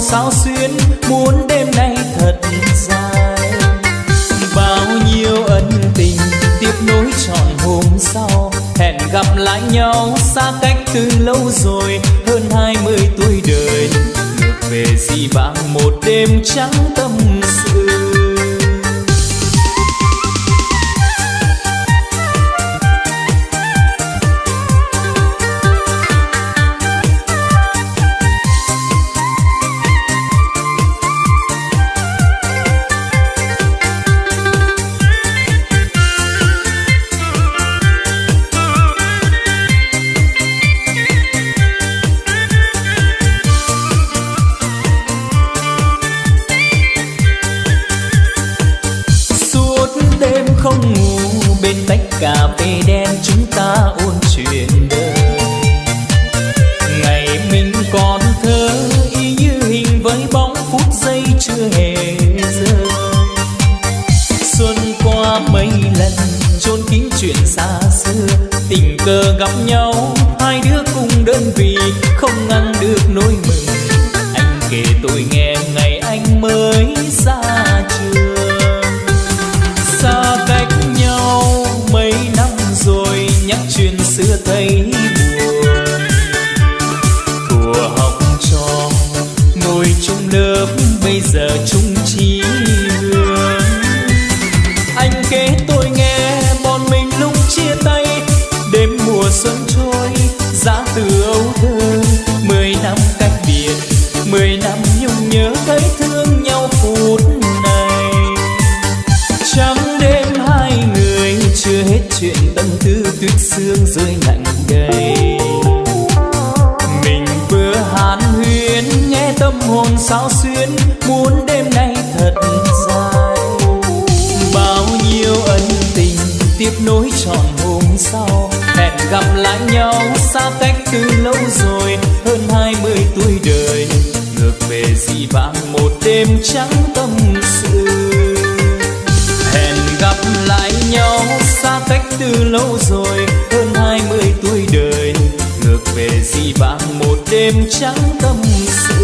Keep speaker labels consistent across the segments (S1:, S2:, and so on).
S1: sao xuyên muốn đêm nay thật dài. Bao nhiêu ân tình tiếp nối trọn hôm sau, hẹn gặp lại nhau xa cách từ lâu rồi, hơn hai mươi tuổi đời. Ngược về di vãng một đêm trắng mùa xuân trôi, giá từ âu thơ. Mười năm cách biệt, mười năm nhung nhớ thấy thương nhau phút này. Trăm đêm hai người chưa hết chuyện tâm tư tuyết sương rơi nặng đầy mình vừa hàn huyên, nghe tâm hồn sao xuyên muốn đêm nay thật dài. Bao nhiêu ân tình tiếp nối trọn gặp lại nhau xa cách từ lâu rồi, hơn hai mươi tuổi đời, ngược về dĩ vãng một đêm trắng tâm sự. Hẹn gặp lại nhau xa cách từ lâu rồi, hơn hai mươi tuổi đời, ngược về dĩ vãng một đêm trắng tâm sự.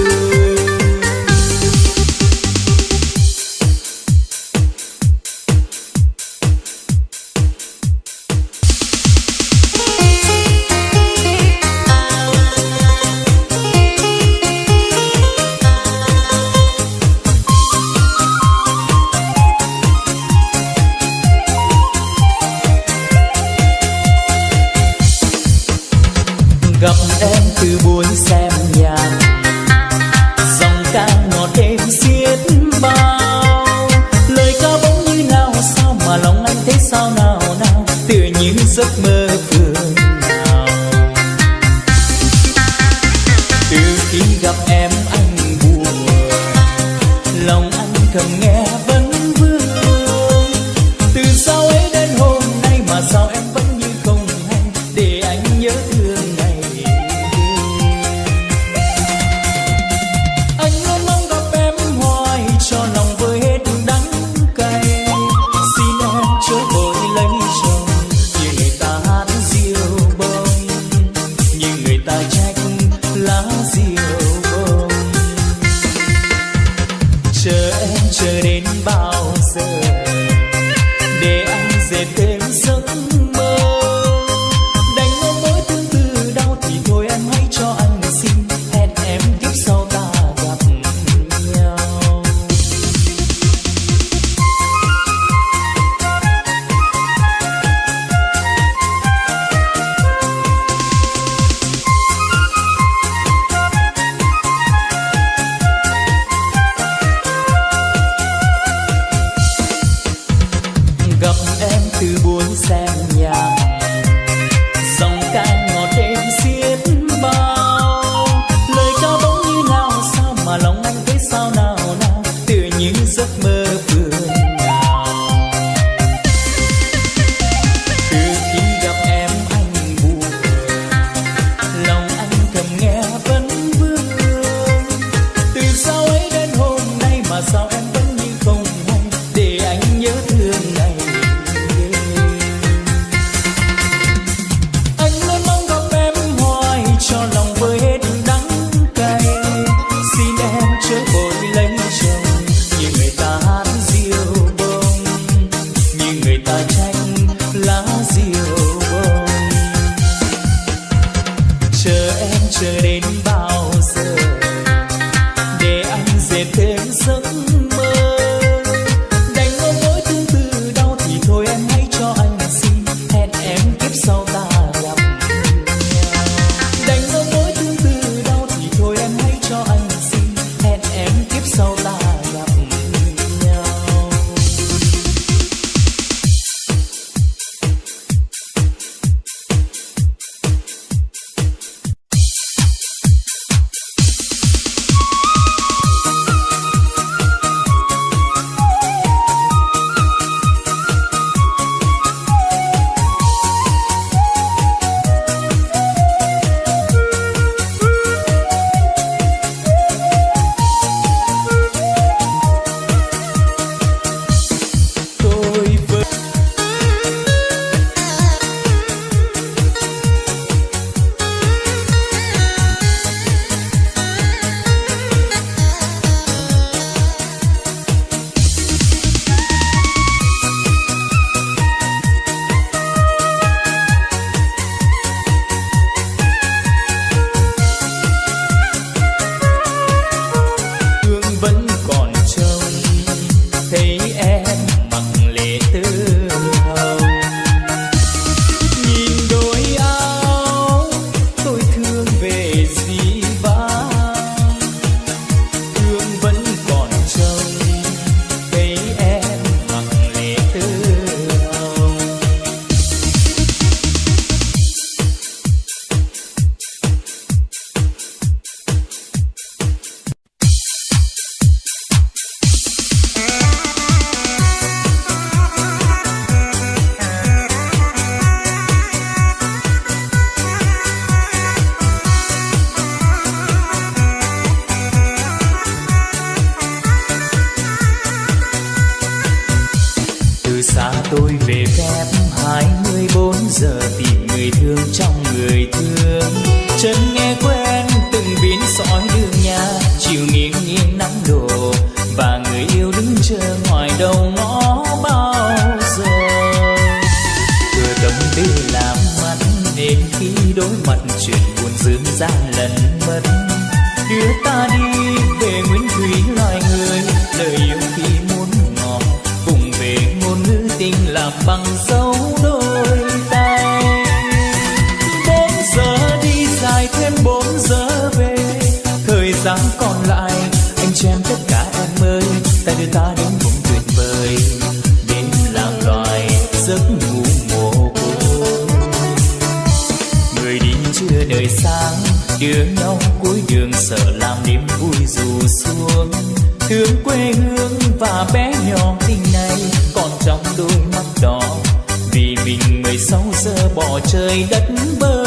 S1: trời đất bơ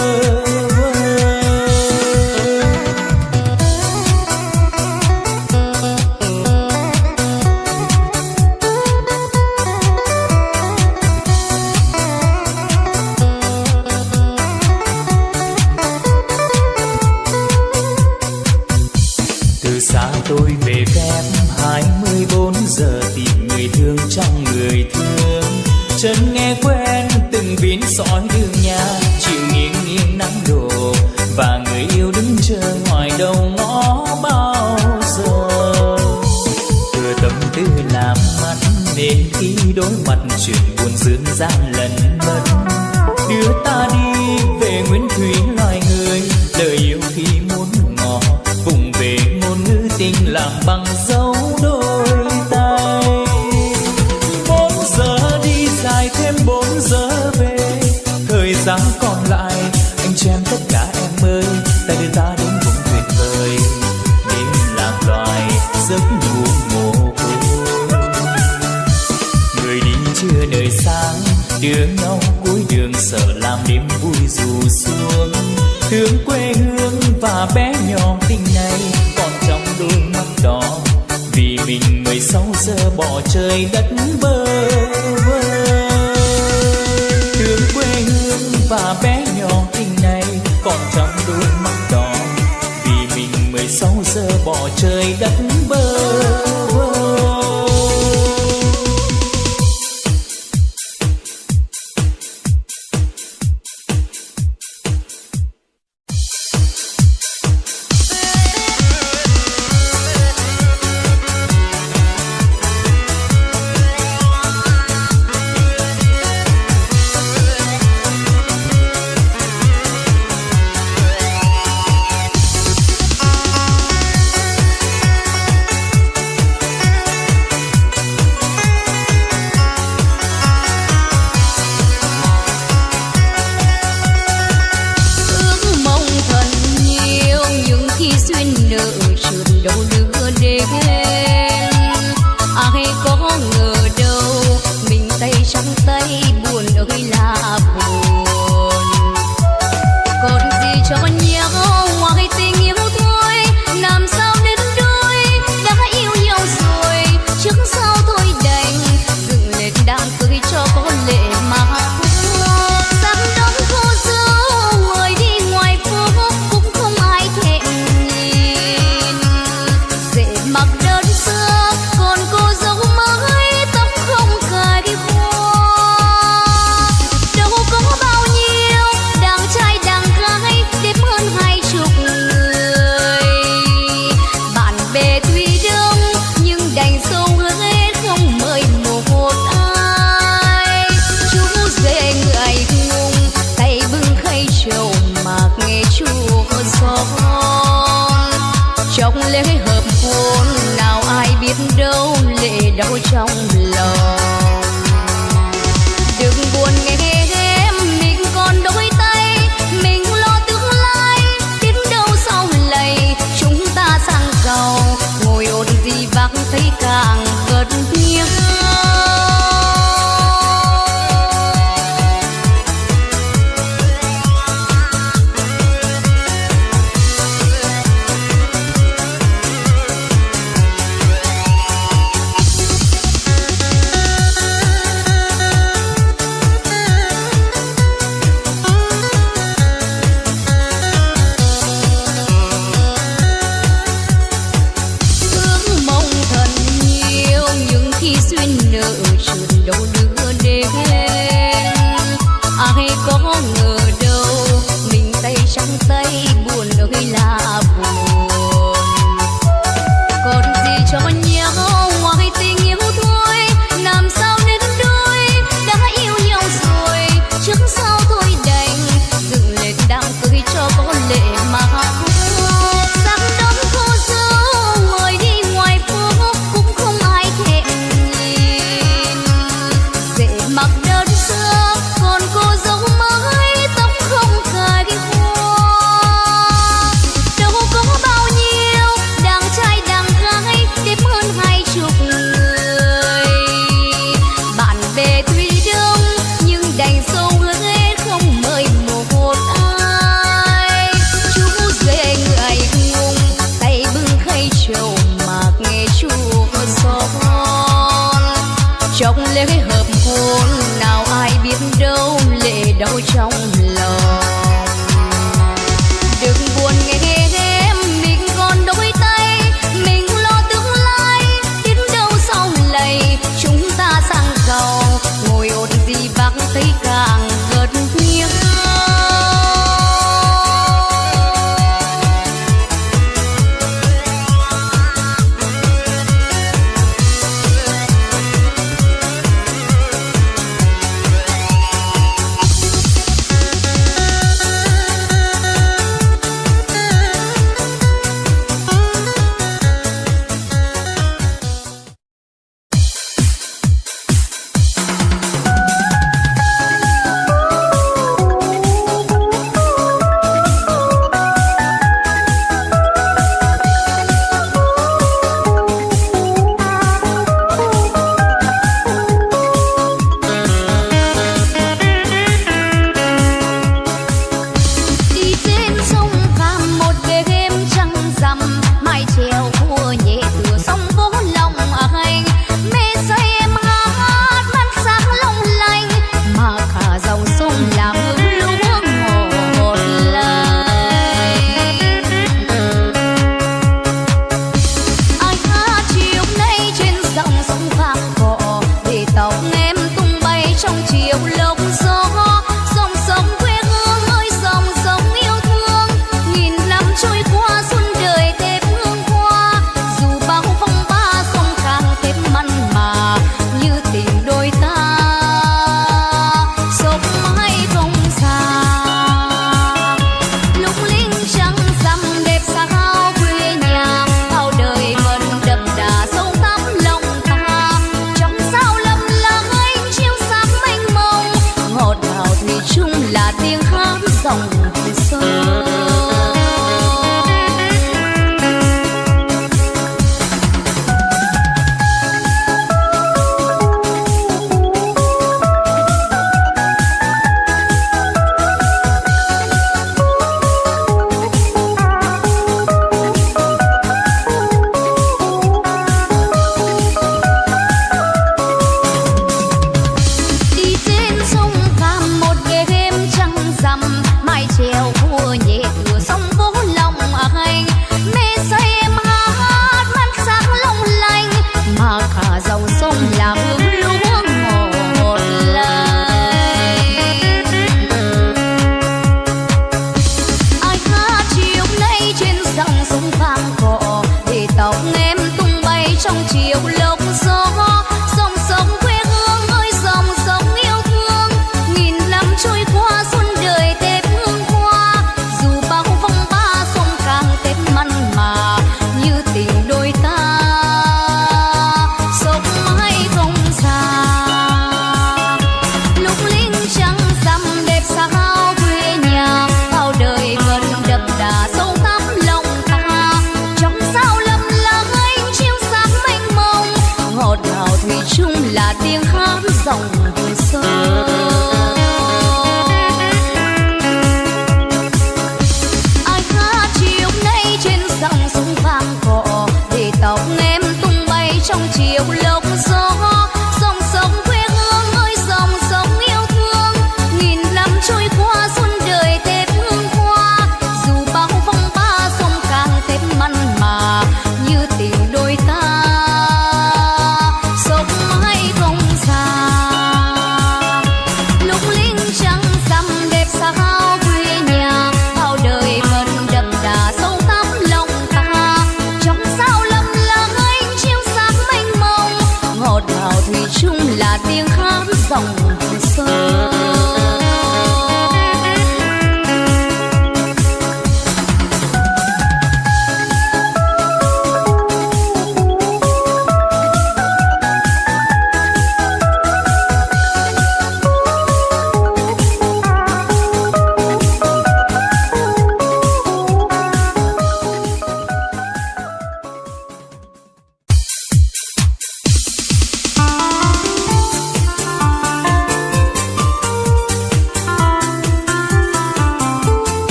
S1: từ xa tôi về phép, hai mươi bốn giờ tìm người thương trong người thương. Chân nghe quen từng vín sỏi trời đất
S2: đâu trong lòng. Đừng buồn nghe em mình còn đôi tay. Mình lo tương lai biết đâu sau này chúng ta sang giàu. Ngồi ôn gì vắng thấy càng
S1: vượt nghiêng. 上午。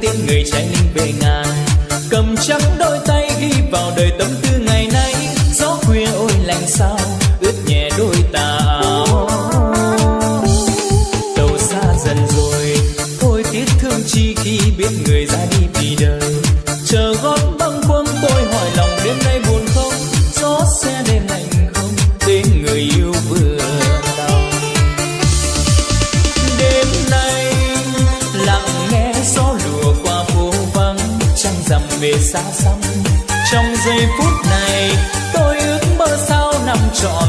S1: tiếng người trai linh về ngàn. Cầm trắng đôi tay ghi vào đời tấm phút này tôi ước mơ sao năm trọn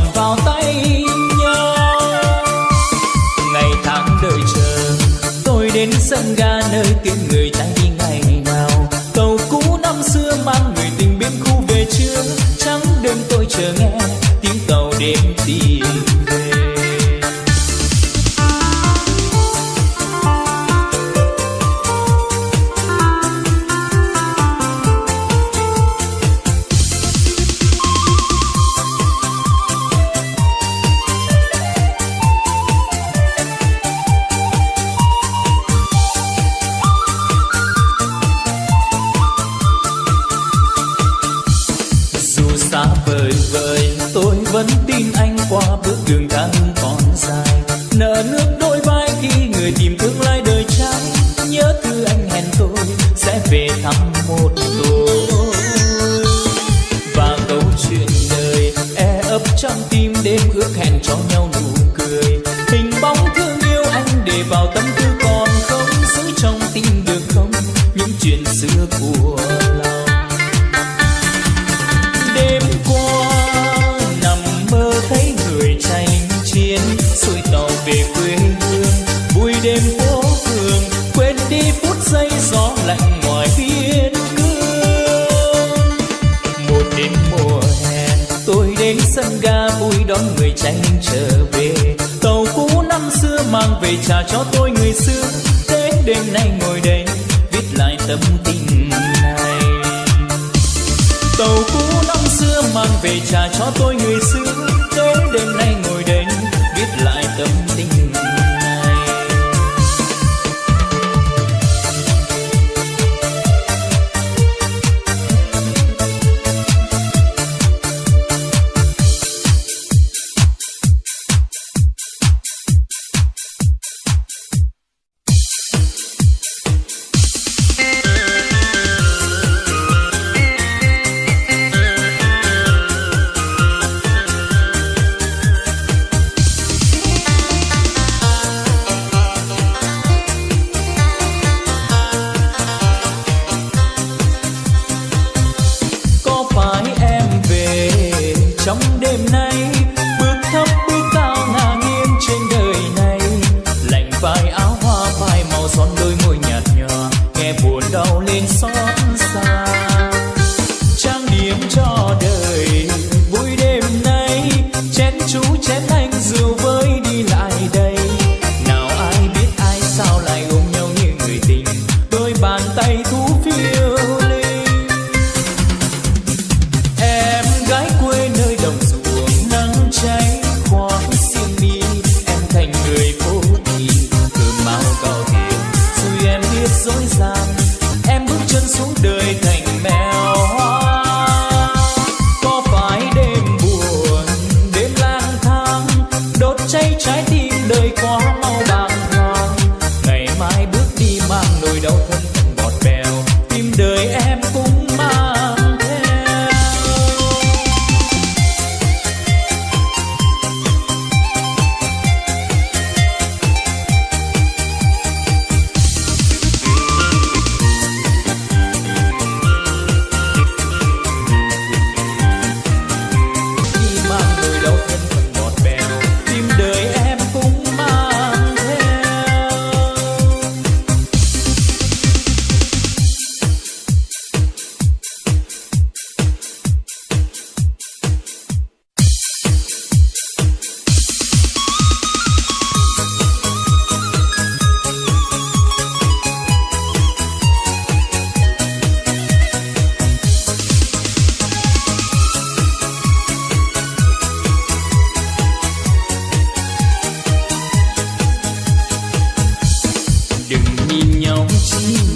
S1: một tối và câu chuyện đời e ấp trong tim đêm ước hẹn cho nhau nụ cười. Hình bóng thương yêu anh để vào tâm trả cho tôi người xưa. Thế đêm nay ngồi đây, viết lại tâm tình này. Tàu cũ năm xưa mang về trả cho tôi người xưa.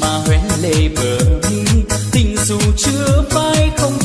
S1: mà hoen lệ bờ mi tình dù chưa phai không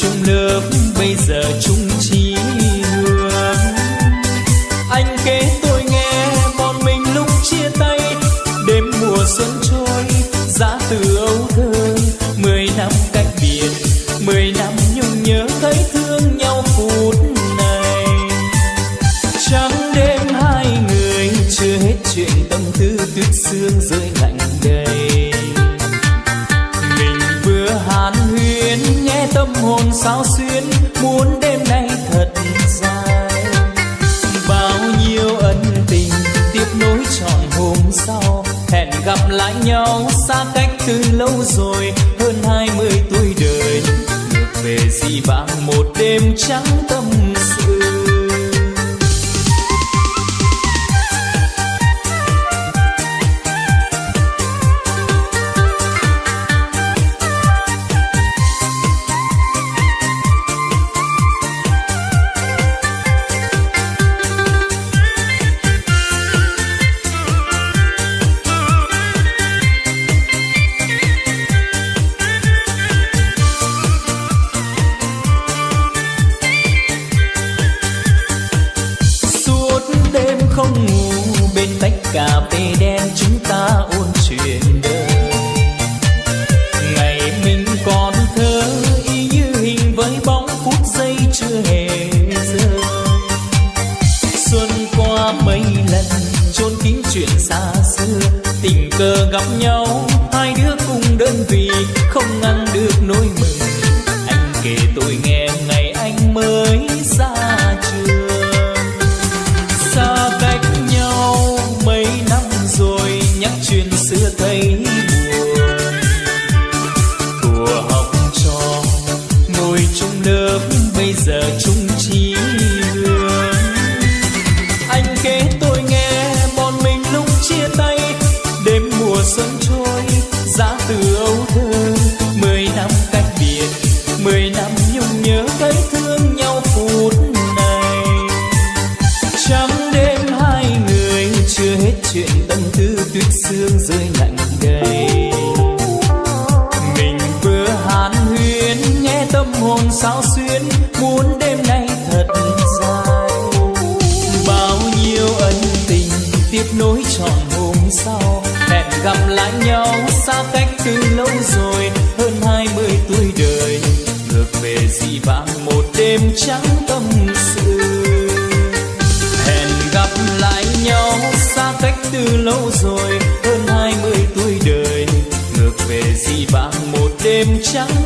S1: chung lớp bây giờ chung chí hướng anh kể tôi nghe, bọn mình lúc chia tay, đêm mùa xuân trôi, giá từ âu thơ. Mười năm cách biệt, mười năm nhung nhớ thấy thương nhau phút này. Trắng đêm hai người, chưa hết chuyện tâm tư tuyết sương rơi hồn sao xuyên muốn đêm nay thật dài. Bao nhiêu ân tình tiếp nối trọn hôm sau, hẹn gặp lại nhau xa cách từ lâu rồi, hơn hai mươi tuổi đời. Ngược về gì bằng một đêm trắng tâm đơn vị không ngăn lâu rồi hơn hai mươi tuổi đời. Ngược về dị vãng một đêm trắng